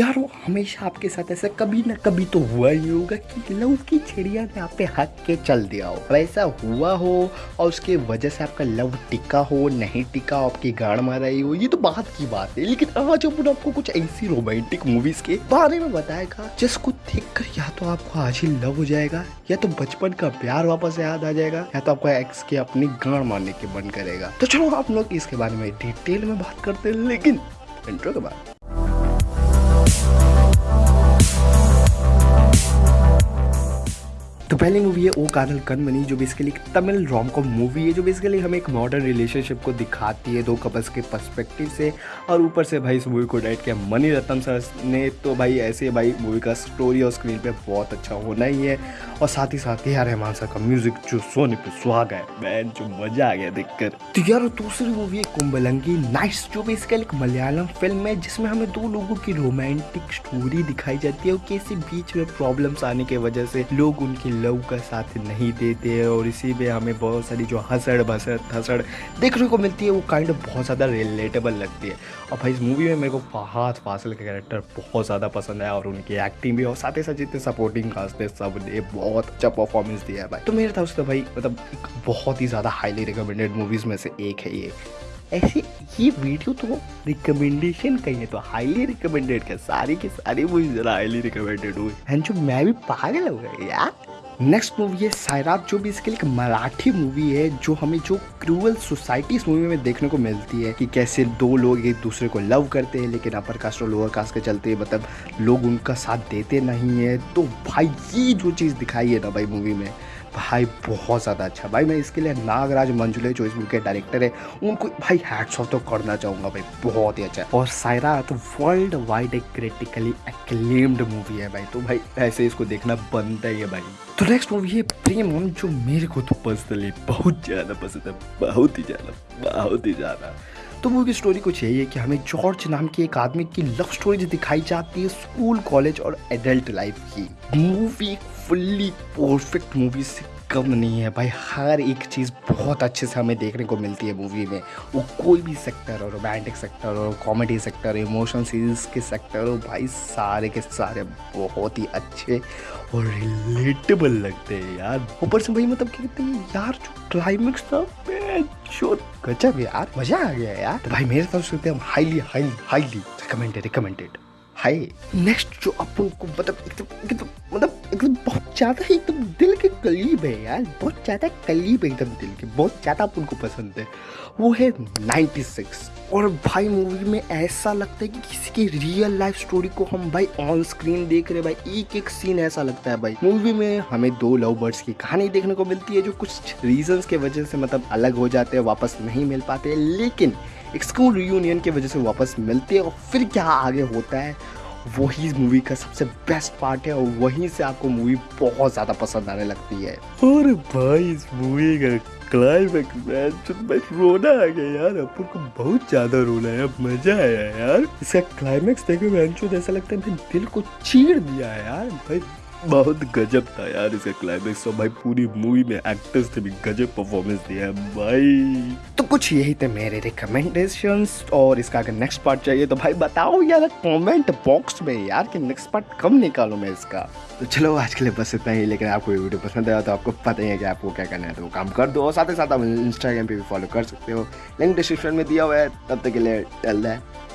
यार वो हमेशा आपके साथ ऐसा कभी ना कभी तो हुआ ही होगा कि लव की चिड़िया ने आप पे हक के चल दिया हो। ऐसा हुआ हो और उसके वजह से आपका लव टिका हो, नहीं टिका, आपकी गाड़ माराई हो, ये तो बात की बात है। लेकिन आज अपन आपको कुछ ऐसी रोमांटिक मूवीज़ के बारे में बताएगा, जिसको देख कर या तो आपको आज ही लव हो जाएगा, या तो बचपन का प्यार वापस याद आ जाएगा, या तो आपको एक्स के अपनी गाड़ मारने के मन करेगा। तो चलो आप लोग इसके बारे में डिटेल में बात करते हैं, लेकिन इंट्रो के बाद। तो पहली मूवी है, ओ कानल कनमनी, जो बेसिकली एक तमिल रोम कॉम मूवी है, जो बेसिकली हमें एक मॉडर्न रिलेशनशिप को दिखाती है, दो कपल्स के पर्सपेक्टिव से, और ऊपर से भाई इस मूवी को डायरेक्ट किया मनी रतन सर ने। तो भाई ऐसे भाई मूवी का स्टोरी और स्क्रीन पे बहुत अच्छा होना ही है, और साथ ही साथ यार रहमान सर का म्यूज़िक जो सोने पे सुहाग है मैन जो मज़ा आ गया देखकर। तो यार दूसरी मूवी है कुंबलंगी नाइस जो बेसिकली एक मलयालम फ़िल्म है, जिसमें हमें दो लोगों की रोमांटिक स्टोरी दिखाई जाती है, और कैसे बीच में प्रॉब्लम्स आने की वजह से लोग उनकी लव का साथ नहीं देते और इसी में हमें बहुत सारी जो हंसड़ भसड़ थसड़ देखने को मिलती है, वो काइंड ऑफ़ बहुत ज़्यादा रिलेटेबल लगती है। और भाई, इस मूवी में मेरे को फहाद फासिल का कैरेक्टर बहुत ज़्यादा पसंद है और उनकी एक्टिंग भी और साथ ही साथ जितने सपोर्टिंग कास्ट है सबने बहुत अच्छा परफॉर्मेंस दिया है भाई। तो मेरे से तो भाई मतलब एक बहुत ही ज़्यादा हाईली रिकमेंडेड मूवीज़ में से एक है ये। ऐसे ये वीडियो तो रिकमेंडेशन का ही है तो हाईली रिकमेंडेड का सारी की सारी मूवी जरा हाईली रिकमेंडेड हुई। एंड जो मैं भी पागल हो गया यार। नेक्स्ट मूवी है सायराब जो भी इसके लिए मराठी मूवी है, जो हमें जो क्रूअल सोसाइटी इस मूवी में देखने को मिलती है कि कैसे दो लोग एक दूसरे को लव करते हैं, लेकिन अपर कास्ट और लोअर कास्ट के चलते मतलब लोग उनका साथ देते नहीं है। तो भाई, ये जो चीज़ दिखाई है ना भाई मूवी में भाई, बहुत ज़्यादा अच्छा। भाई, मैं इसके लिए नागराज मंजुले, जो इस मूवी के डायरेक्टर है, उनको भाई हैट्स ऑफ़ तो करना चाहूँगा भाई, बहुत ही अच्छा। और सायरा तो वर्ल्ड वाइड एक क्रिटिकली एक्लेम्ड मूवी है भाई तो भाई ऐसे इसको देखना बनता ही है भाई। तो नेक्स्ट मूवी है प्रेम, जो मेरे को तो पर्सनली बहुत ज़्यादा पसंद है, बहुत ही ज़्यादा, बहुत ही ज़्यादा। तो मूवी स्टोरी कुछ यही है कि हमें जॉर्ज नाम के एक आदमी की लव स्टोरी दिखाई जाती है स्कूल कॉलेज और एडल्ट लाइफ की। मूवी फुल्ली परफेक्ट मूवी से कम नहीं है भाई। हर एक चीज़ बहुत अच्छे से हमें देखने को मिलती है मूवी में। वो कोई भी सेक्टर हो रोमांटिक सेक्टर हो कॉमेडी सेक्टर हो इमोशन सीरीज़ के सेक्टर हो, भाई सारे के सारे बहुत ही अच्छे और रिलेटेबल लगते हैं यार। ऊपर से भाई मतलब कहते हैं, यार जो क्लाइमेक्स था गजब यार, मज़ा आ गया यार। तो भाई, मेरे तरफ़ से highly highly highly recommended recommended high next जो अपन को मतलब एकदम एकदम मतलब ज़्यादा ही एकदम दिल के करीब है यार, बहुत ज़्यादा करीब है एकदम दिल के, बहुत ज़्यादा अपन को पसंद है। वो है 96 और भाई मूवी में ऐसा लगता है कि किसी की रियल लाइफ स्टोरी को हम भाई ऑन स्क्रीन देख रहे भाई, एक एक सीन ऐसा लगता है भाई। मूवी में हमें दो लव बर्ड्स की कहानी देखने को मिलती है, जो कुछ रीजंस के वजह से मतलब अलग हो जाते हैं, वापस नहीं मिल पाते, लेकिन स्कूल रियूनियन की वजह से वापस मिलते हैं, और फिर क्या आगे होता है? वही मूवी का सबसे बेस्ट पार्ट है और वहीं से आपको मूवी बहुत ज़्यादा पसंद आने लगती है। और भाई, इस मूवी का क्लाइमैक्स में मैं रोना आ गया यार। अपन को बहुत ज़्यादा रोना है मज़ा आया यार। इसका क्लाइमैक्स देखे, मैं ऐसा लगता है दिल को चीर दिया है यार। भाई बहुत गजब था यार इसका क्लाइमेक्स तो भाई पूरी मूवी में एक्टर्स ने भी गजब परफॉर्मेंस दिया है भाई। तो कुछ यही थे मेरे रिकमेंडेशंस और इसका अगर नेक्स्ट पार्ट चाहिए तो भाई बताओ यार कमेंट बॉक्स में यार कि नेक्स्ट पार्ट कब निकालूं मैं इसका। तो चलो आज के लिए बस इतना ही, लेकिन आपको ये वीडियो पसंद आया तो आपको पता ही है कि आपको क्या करना है तो काम कर दो। और साथ ही साथ आप इंस्टाग्राम पे भी फॉलो कर सकते हो। लिंक डिस्क्रिप्शन में दिया हुआ है, तब तक के लिए रहा है